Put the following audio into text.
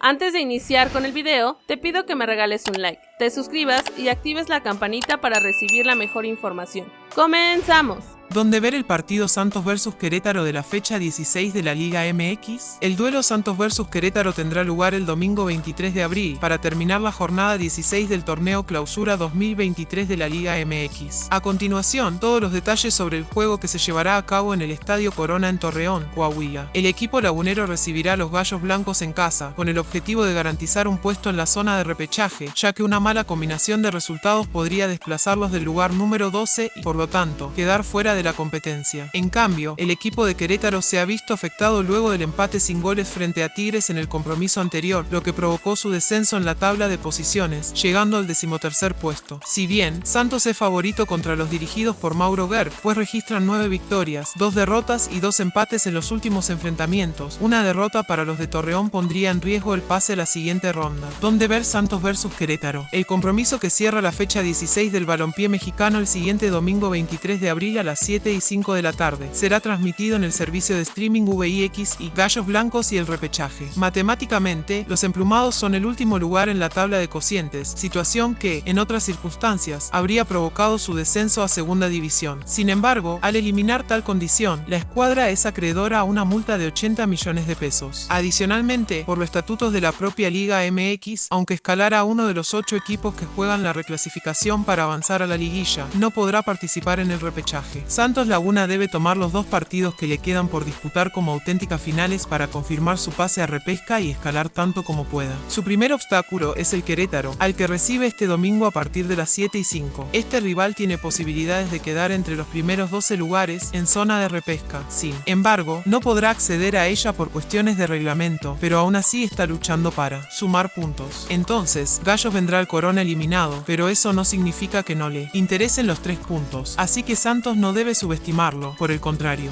Antes de iniciar con el video, te pido que me regales un like, te suscribas y actives la campanita para recibir la mejor información. ¡Comenzamos! Donde ver el partido Santos vs Querétaro de la fecha 16 de la Liga MX. El duelo Santos vs Querétaro tendrá lugar el domingo 23 de abril para terminar la jornada 16 del torneo Clausura 2023 de la Liga MX. A continuación, todos los detalles sobre el juego que se llevará a cabo en el Estadio Corona en Torreón, Coahuila. El equipo lagunero recibirá a los Gallos Blancos en casa, con el objetivo de garantizar un puesto en la zona de repechaje, ya que una mala combinación de resultados podría desplazarlos del lugar número 12 y, por lo tanto, quedar fuera de la competencia. En cambio, el equipo de Querétaro se ha visto afectado luego del empate sin goles frente a Tigres en el compromiso anterior, lo que provocó su descenso en la tabla de posiciones, llegando al decimotercer puesto. Si bien, Santos es favorito contra los dirigidos por Mauro Guer, pues registran nueve victorias, dos derrotas y dos empates en los últimos enfrentamientos. Una derrota para los de Torreón pondría en riesgo el pase a la siguiente ronda. Donde ver Santos versus Querétaro. El compromiso que cierra la fecha 16 del balompié mexicano el siguiente domingo 23 de abril a las 7 y 5 de la tarde. Será transmitido en el servicio de streaming VIX y Gallos Blancos y el repechaje. Matemáticamente, los emplumados son el último lugar en la tabla de cocientes, situación que, en otras circunstancias, habría provocado su descenso a segunda división. Sin embargo, al eliminar tal condición, la escuadra es acreedora a una multa de 80 millones de pesos. Adicionalmente, por los estatutos de la propia Liga MX, aunque escalara a uno de los ocho equipos que juegan la reclasificación para avanzar a la liguilla, no podrá participar en el repechaje. Santos Laguna debe tomar los dos partidos que le quedan por disputar como auténticas finales para confirmar su pase a repesca y escalar tanto como pueda. Su primer obstáculo es el Querétaro, al que recibe este domingo a partir de las 7 y 5. Este rival tiene posibilidades de quedar entre los primeros 12 lugares en zona de repesca. Sin embargo, no podrá acceder a ella por cuestiones de reglamento, pero aún así está luchando para sumar puntos. Entonces, Gallos vendrá al Corona eliminado, pero eso no significa que no le interesen los tres puntos, así que Santos no debe subestimarlo, por el contrario,